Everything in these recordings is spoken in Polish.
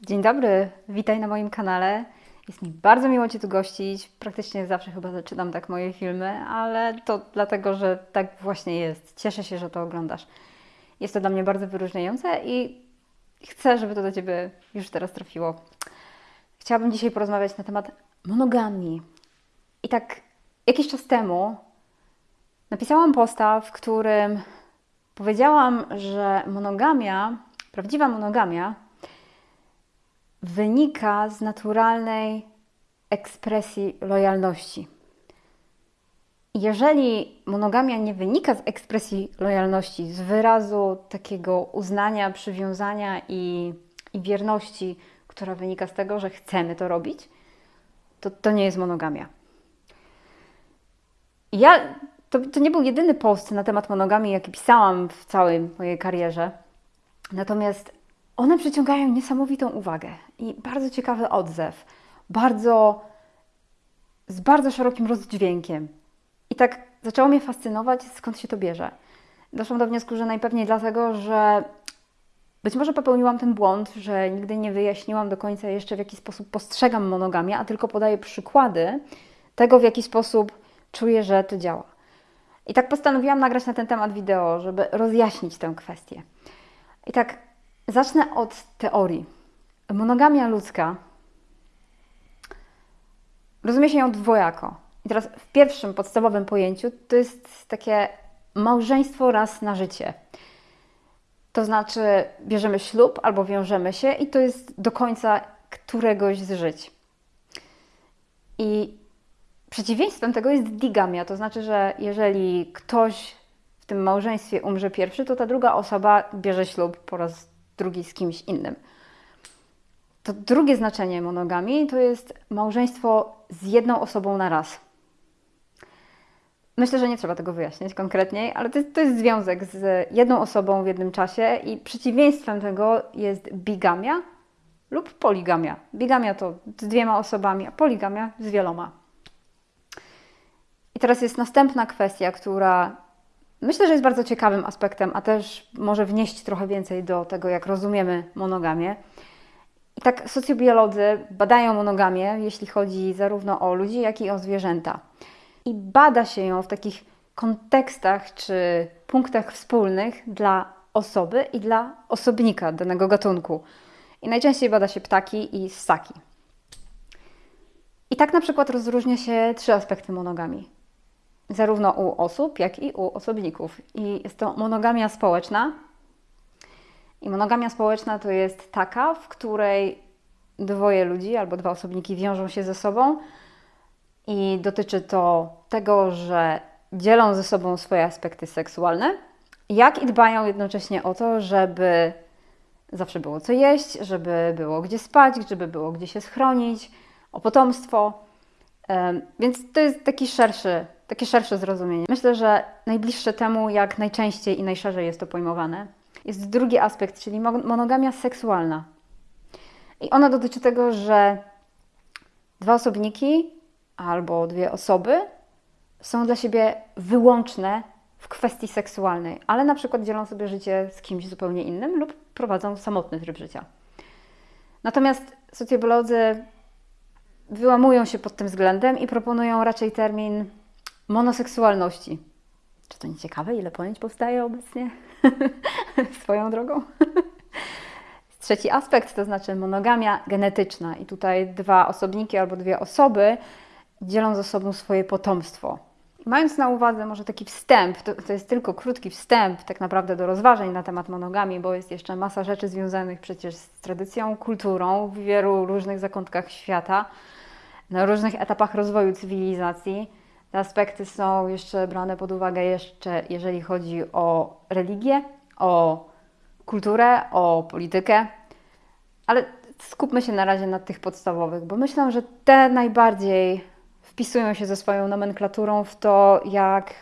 Dzień dobry, witaj na moim kanale. Jest mi bardzo miło Cię tu gościć. Praktycznie zawsze chyba zaczynam tak moje filmy, ale to dlatego, że tak właśnie jest. Cieszę się, że to oglądasz. Jest to dla mnie bardzo wyróżniające i chcę, żeby to do Ciebie już teraz trafiło. Chciałabym dzisiaj porozmawiać na temat monogamii. I tak jakiś czas temu napisałam posta, w którym powiedziałam, że monogamia, prawdziwa monogamia, wynika z naturalnej ekspresji lojalności. Jeżeli monogamia nie wynika z ekspresji lojalności, z wyrazu takiego uznania, przywiązania i, i wierności, która wynika z tego, że chcemy to robić, to to nie jest monogamia. Ja, to, to nie był jedyny post na temat monogamii, jaki pisałam w całej mojej karierze. Natomiast one przyciągają niesamowitą uwagę i bardzo ciekawy odzew, bardzo, z bardzo szerokim rozdźwiękiem. I tak zaczęło mnie fascynować, skąd się to bierze. Doszłam do wniosku, że najpewniej dlatego, że być może popełniłam ten błąd, że nigdy nie wyjaśniłam do końca jeszcze, w jaki sposób postrzegam monogamię, a tylko podaję przykłady tego, w jaki sposób czuję, że to działa. I tak postanowiłam nagrać na ten temat wideo, żeby rozjaśnić tę kwestię. I tak zacznę od teorii. Monogamia ludzka rozumie się ją dwojako. I teraz w pierwszym podstawowym pojęciu to jest takie małżeństwo raz na życie. To znaczy bierzemy ślub albo wiążemy się i to jest do końca któregoś z żyć. I przeciwieństwem tego jest digamia, to znaczy, że jeżeli ktoś w tym małżeństwie umrze pierwszy, to ta druga osoba bierze ślub po raz drugi z kimś innym. To drugie znaczenie monogami to jest małżeństwo z jedną osobą na raz. Myślę, że nie trzeba tego wyjaśniać konkretniej, ale to jest, to jest związek z jedną osobą w jednym czasie i przeciwieństwem tego jest bigamia lub poligamia. Bigamia to z dwiema osobami, a poligamia z wieloma. I teraz jest następna kwestia, która myślę, że jest bardzo ciekawym aspektem, a też może wnieść trochę więcej do tego, jak rozumiemy monogamię. I tak socjobiolodzy badają monogamię, jeśli chodzi zarówno o ludzi, jak i o zwierzęta. I bada się ją w takich kontekstach czy punktach wspólnych dla osoby i dla osobnika danego gatunku. I najczęściej bada się ptaki i ssaki. I tak na przykład rozróżnia się trzy aspekty monogami. Zarówno u osób, jak i u osobników. I jest to monogamia społeczna, i monogamia społeczna to jest taka, w której dwoje ludzi albo dwa osobniki wiążą się ze sobą i dotyczy to tego, że dzielą ze sobą swoje aspekty seksualne, jak i dbają jednocześnie o to, żeby zawsze było co jeść, żeby było gdzie spać, żeby było gdzie się schronić, o potomstwo. Więc to jest taki szerszy, takie szersze zrozumienie. Myślę, że najbliższe temu, jak najczęściej i najszerzej jest to pojmowane, jest drugi aspekt, czyli monogamia seksualna. I ona dotyczy tego, że dwa osobniki albo dwie osoby są dla siebie wyłączne w kwestii seksualnej, ale na przykład dzielą sobie życie z kimś zupełnie innym lub prowadzą samotny tryb życia. Natomiast socjolodzy wyłamują się pod tym względem i proponują raczej termin monoseksualności. Czy to nie ciekawe, ile pojęć powstaje obecnie swoją drogą? Trzeci aspekt to znaczy monogamia genetyczna, i tutaj dwa osobniki albo dwie osoby dzielą ze sobą swoje potomstwo. Mając na uwadze może taki wstęp, to, to, jest tylko krótki wstęp tak naprawdę do rozważań na temat monogami, bo jest jeszcze masa rzeczy związanych przecież z tradycją, kulturą w wielu różnych zakątkach świata, na różnych etapach rozwoju cywilizacji. Te aspekty są jeszcze brane pod uwagę jeszcze, jeżeli chodzi o religię, o kulturę, o politykę, ale skupmy się na razie na tych podstawowych, bo myślę, że te najbardziej wpisują się ze swoją nomenklaturą w to, jak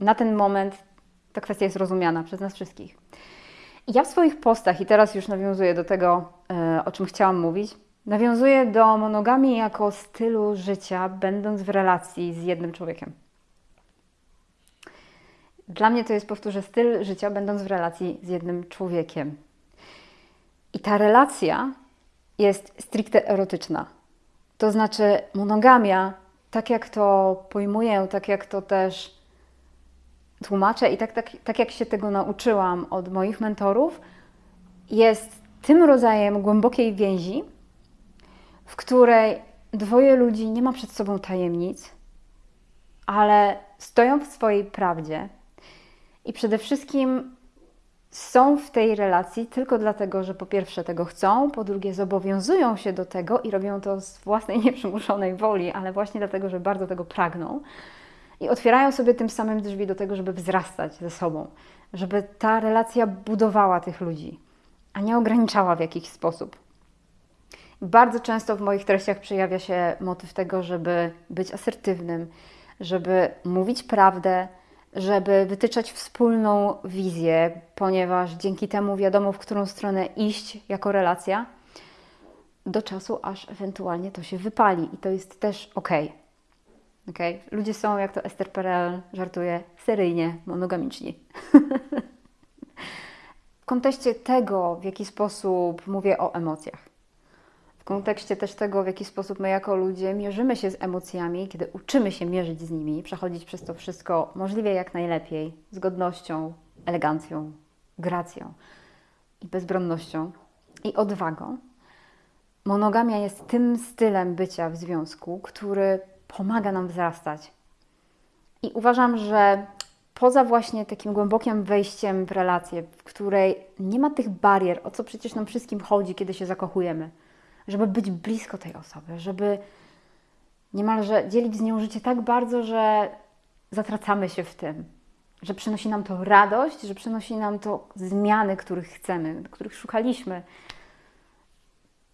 na ten moment ta kwestia jest rozumiana przez nas wszystkich. Ja w swoich postach, i teraz już nawiązuję do tego, e, o czym chciałam mówić, nawiązuję do monogamii jako stylu życia, będąc w relacji z jednym człowiekiem. Dla mnie to jest, powtórzę, styl życia, będąc w relacji z jednym człowiekiem. I ta relacja jest stricte erotyczna. To znaczy, monogamia, tak jak to pojmuję, tak jak to też tłumaczę i tak, tak, tak jak się tego nauczyłam od moich mentorów, jest tym rodzajem głębokiej więzi, w której dwoje ludzi nie ma przed sobą tajemnic, ale stoją w swojej prawdzie i przede wszystkim są w tej relacji tylko dlatego, że po pierwsze tego chcą, po drugie zobowiązują się do tego i robią to z własnej nieprzymuszonej woli, ale właśnie dlatego, że bardzo tego pragną. I otwierają sobie tym samym drzwi do tego, żeby wzrastać ze sobą, żeby ta relacja budowała tych ludzi, a nie ograniczała w jakiś sposób. Bardzo często w moich treściach przejawia się motyw tego, żeby być asertywnym, żeby mówić prawdę, żeby wytyczać wspólną wizję, ponieważ dzięki temu wiadomo, w którą stronę iść jako relacja, do czasu, aż ewentualnie to się wypali. I to jest też ok. okay? Ludzie są, jak to Esther Perel żartuje, seryjnie monogamiczni. w kontekście tego, w jaki sposób mówię o emocjach kontekście też tego, w jaki sposób my jako ludzie mierzymy się z emocjami, kiedy uczymy się mierzyć z nimi, przechodzić przez to wszystko możliwie jak najlepiej, z godnością, elegancją, gracją i bezbronnością i odwagą. Monogamia jest tym stylem bycia w związku, który pomaga nam wzrastać. I uważam, że poza właśnie takim głębokim wejściem w relację, w której nie ma tych barier, o co przecież nam wszystkim chodzi, kiedy się zakochujemy – żeby być blisko tej osoby, żeby niemalże dzielić z nią życie tak bardzo, że zatracamy się w tym, że przynosi nam to radość, że przynosi nam to zmiany, których chcemy, których szukaliśmy.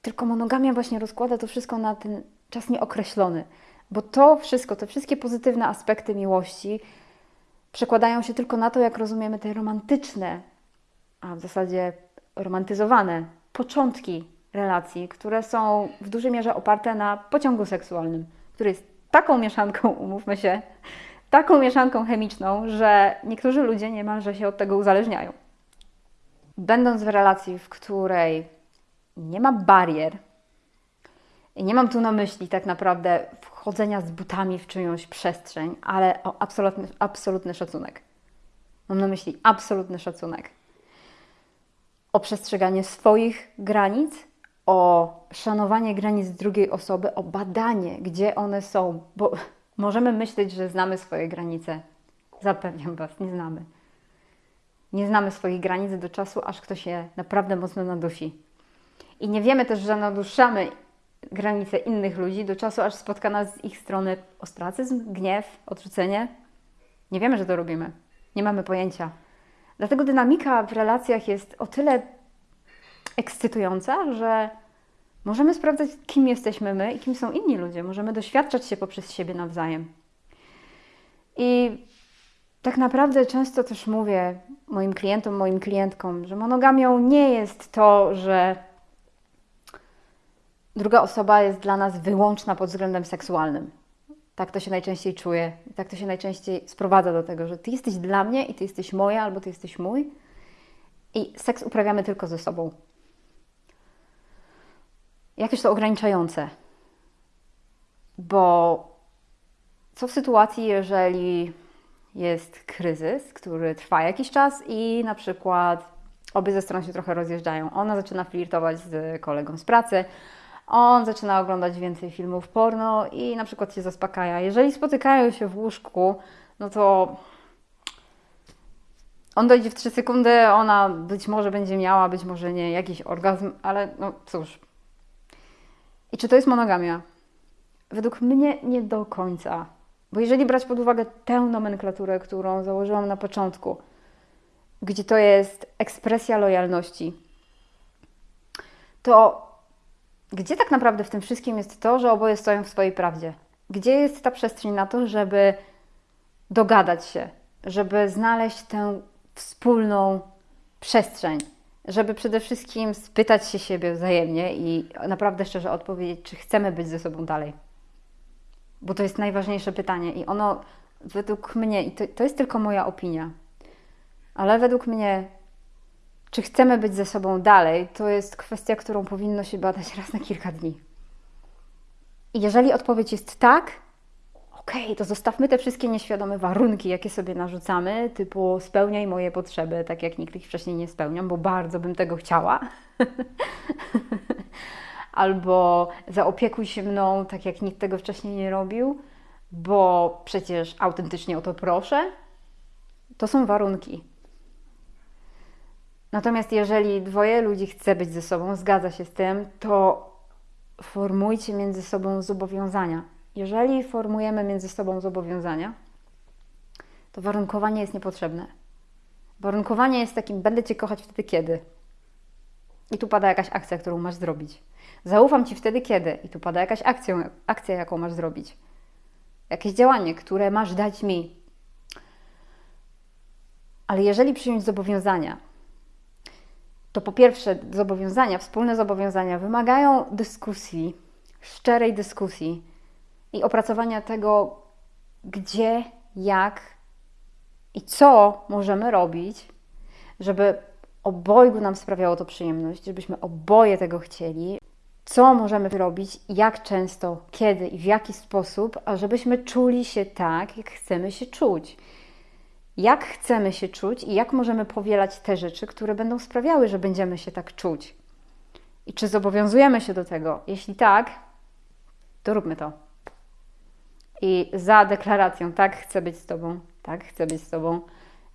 Tylko monogamia właśnie rozkłada to wszystko na ten czas nieokreślony, bo to wszystko, te wszystkie pozytywne aspekty miłości przekładają się tylko na to, jak rozumiemy te romantyczne, a w zasadzie romantyzowane początki relacji, które są w dużej mierze oparte na pociągu seksualnym, który jest taką mieszanką, umówmy się, taką mieszanką chemiczną, że niektórzy ludzie niemalże się od tego uzależniają. Będąc w relacji, w której nie ma barier, i nie mam tu na myśli tak naprawdę wchodzenia z butami w czyjąś przestrzeń, ale o absolutny, absolutny szacunek. Mam na myśli absolutny szacunek. O przestrzeganie swoich granic o szanowanie granic drugiej osoby, o badanie, gdzie one są, bo możemy myśleć, że znamy swoje granice. Zapewniam Was, nie znamy. Nie znamy swoich granic do czasu, aż ktoś je naprawdę mocno nadusi. I nie wiemy też, że naduszamy granice innych ludzi do czasu, aż spotka nas z ich strony ostracyzm, gniew, odrzucenie. Nie wiemy, że to robimy. Nie mamy pojęcia. Dlatego dynamika w relacjach jest o tyle ekscytująca, że możemy sprawdzać, kim jesteśmy my i kim są inni ludzie. Możemy doświadczać się poprzez siebie nawzajem. I tak naprawdę często też mówię moim klientom, moim klientkom, że monogamią nie jest to, że druga osoba jest dla nas wyłączna pod względem seksualnym. Tak to się najczęściej czuje. Tak to się najczęściej sprowadza do tego, że ty jesteś dla mnie i ty jesteś moja, albo ty jesteś mój. I seks uprawiamy tylko ze sobą jakieś to ograniczające. Bo co w sytuacji, jeżeli jest kryzys, który trwa jakiś czas i na przykład obie ze stron się trochę rozjeżdżają. Ona zaczyna flirtować z kolegą z pracy, on zaczyna oglądać więcej filmów porno i na przykład się zaspokaja. Jeżeli spotykają się w łóżku, no to on dojdzie w 3 sekundy, ona być może będzie miała, być może nie, jakiś orgazm, ale no cóż, i czy to jest monogamia? Według mnie nie do końca. Bo jeżeli brać pod uwagę tę nomenklaturę, którą założyłam na początku, gdzie to jest ekspresja lojalności, to gdzie tak naprawdę w tym wszystkim jest to, że oboje stoją w swojej prawdzie? Gdzie jest ta przestrzeń na to, żeby dogadać się, żeby znaleźć tę wspólną przestrzeń? Żeby przede wszystkim spytać się siebie wzajemnie i naprawdę szczerze odpowiedzieć, czy chcemy być ze sobą dalej. Bo to jest najważniejsze pytanie i ono według mnie, i to, to jest tylko moja opinia, ale według mnie czy chcemy być ze sobą dalej, to jest kwestia, którą powinno się badać raz na kilka dni. I jeżeli odpowiedź jest tak, okej, to zostawmy te wszystkie nieświadome warunki, jakie sobie narzucamy, typu spełniaj moje potrzeby, tak jak nikt ich wcześniej nie spełniam, bo bardzo bym tego chciała. Albo zaopiekuj się mną, tak jak nikt tego wcześniej nie robił, bo przecież autentycznie o to proszę. To są warunki. Natomiast jeżeli dwoje ludzi chce być ze sobą, zgadza się z tym, to formujcie między sobą zobowiązania. Jeżeli formujemy między sobą zobowiązania, to warunkowanie jest niepotrzebne. Warunkowanie jest takim, będę Cię kochać wtedy kiedy. I tu pada jakaś akcja, którą masz zrobić. Zaufam Ci wtedy kiedy. I tu pada jakaś akcja, akcja jaką masz zrobić. Jakieś działanie, które masz dać mi. Ale jeżeli przyjąć zobowiązania, to po pierwsze zobowiązania, wspólne zobowiązania wymagają dyskusji, szczerej dyskusji i opracowania tego, gdzie, jak i co możemy robić, żeby obojgu nam sprawiało to przyjemność, żebyśmy oboje tego chcieli, co możemy robić, jak często, kiedy i w jaki sposób, a żebyśmy czuli się tak, jak chcemy się czuć jak chcemy się czuć i jak możemy powielać te rzeczy, które będą sprawiały, że będziemy się tak czuć. I czy zobowiązujemy się do tego? Jeśli tak, to róbmy to. I za deklaracją, tak, chcę być z Tobą, tak, chcę być z Tobą,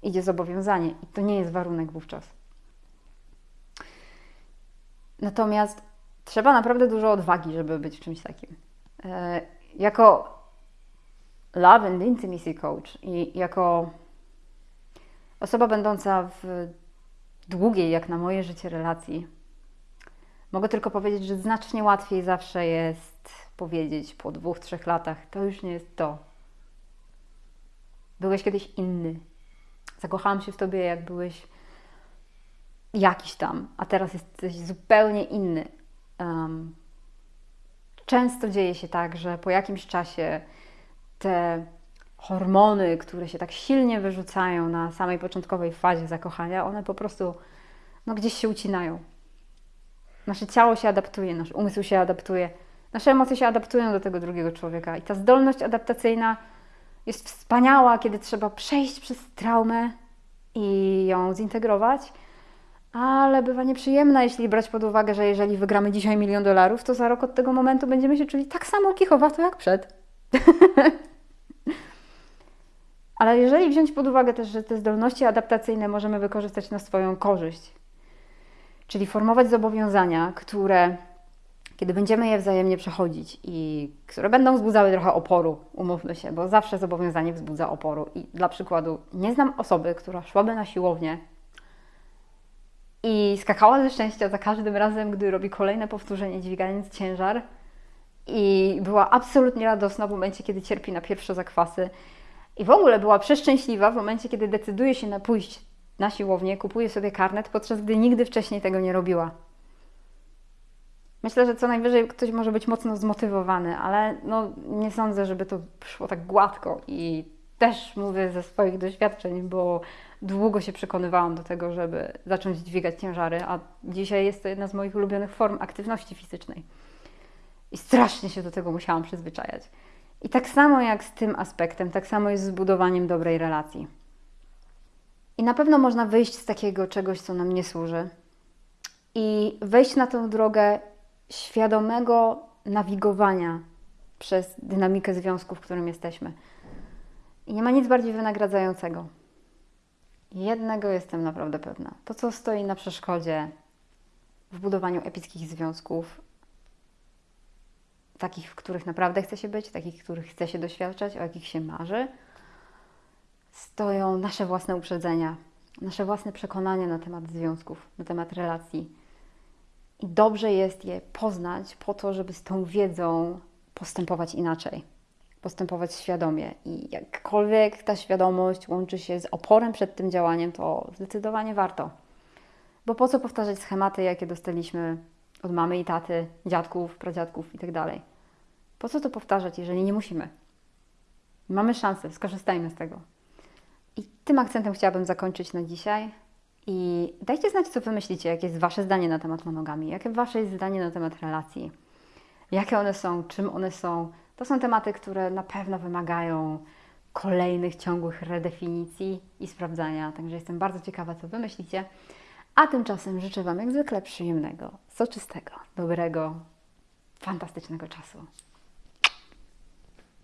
idzie zobowiązanie. I to nie jest warunek wówczas. Natomiast trzeba naprawdę dużo odwagi, żeby być czymś takim. E, jako Love and Intimacy Coach i jako Osoba będąca w długiej, jak na moje życie, relacji, mogę tylko powiedzieć, że znacznie łatwiej zawsze jest powiedzieć po dwóch, trzech latach: To już nie jest to. Byłeś kiedyś inny. Zakochałam się w tobie, jak byłeś jakiś tam, a teraz jesteś zupełnie inny. Um, często dzieje się tak, że po jakimś czasie te hormony, które się tak silnie wyrzucają na samej początkowej fazie zakochania, one po prostu no, gdzieś się ucinają. Nasze ciało się adaptuje, nasz umysł się adaptuje, nasze emocje się adaptują do tego drugiego człowieka. I ta zdolność adaptacyjna jest wspaniała, kiedy trzeba przejść przez traumę i ją zintegrować, ale bywa nieprzyjemna, jeśli brać pod uwagę, że jeżeli wygramy dzisiaj milion dolarów, to za rok od tego momentu będziemy się czuli tak samo kichowato jak przed. Ale jeżeli wziąć pod uwagę też, że te zdolności adaptacyjne możemy wykorzystać na swoją korzyść, czyli formować zobowiązania, które, kiedy będziemy je wzajemnie przechodzić i które będą wzbudzały trochę oporu, umówmy się, bo zawsze zobowiązanie wzbudza oporu. I dla przykładu, nie znam osoby, która szłaby na siłownię i skakała ze szczęścia za każdym razem, gdy robi kolejne powtórzenie, dźwigając ciężar, i była absolutnie radosna w momencie, kiedy cierpi na pierwsze zakwasy i w ogóle była przeszczęśliwa w momencie, kiedy decyduje się na pójść na siłownię, kupuje sobie karnet, podczas gdy nigdy wcześniej tego nie robiła. Myślę, że co najwyżej ktoś może być mocno zmotywowany, ale no, nie sądzę, żeby to szło tak gładko. I też mówię ze swoich doświadczeń, bo długo się przekonywałam do tego, żeby zacząć dźwigać ciężary, a dzisiaj jest to jedna z moich ulubionych form aktywności fizycznej. I strasznie się do tego musiałam przyzwyczajać. I tak samo jak z tym aspektem, tak samo jest z budowaniem dobrej relacji. I na pewno można wyjść z takiego czegoś, co nam nie służy, i wejść na tę drogę świadomego nawigowania przez dynamikę związku, w którym jesteśmy. I nie ma nic bardziej wynagradzającego. Jednego jestem naprawdę pewna. To, co stoi na przeszkodzie w budowaniu epickich związków, takich, w których naprawdę chce się być, takich, w których chce się doświadczać, o jakich się marzy, stoją nasze własne uprzedzenia, nasze własne przekonania na temat związków, na temat relacji. I dobrze jest je poznać po to, żeby z tą wiedzą postępować inaczej, postępować świadomie. I jakkolwiek ta świadomość łączy się z oporem przed tym działaniem, to zdecydowanie warto. Bo po co powtarzać schematy, jakie dostaliśmy od mamy i taty, dziadków, pradziadków itd. Tak po co to powtarzać, jeżeli nie musimy? Mamy szansę, skorzystajmy z tego. I tym akcentem chciałabym zakończyć na dzisiaj I dajcie znać, co Wy myślicie, jakie jest Wasze zdanie na temat monogamii, jakie Wasze jest zdanie na temat relacji, jakie one są, czym one są. To są tematy, które na pewno wymagają kolejnych ciągłych redefinicji i sprawdzania. Także jestem bardzo ciekawa, co Wy myślicie. A tymczasem życzę Wam jak zwykle przyjemnego, soczystego, dobrego, fantastycznego czasu.